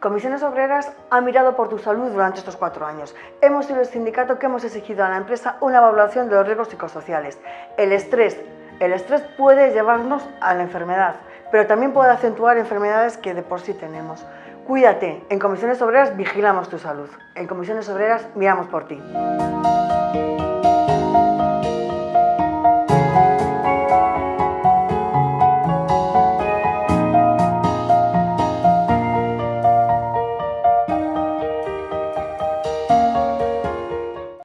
Comisiones Obreras ha mirado por tu salud durante estos cuatro años. Hemos sido el sindicato que hemos exigido a la empresa una evaluación de los riesgos psicosociales. El estrés, el estrés puede llevarnos a la enfermedad, pero también puede acentuar enfermedades que de por sí tenemos. Cuídate, en Comisiones Obreras vigilamos tu salud. En Comisiones Obreras miramos por ti.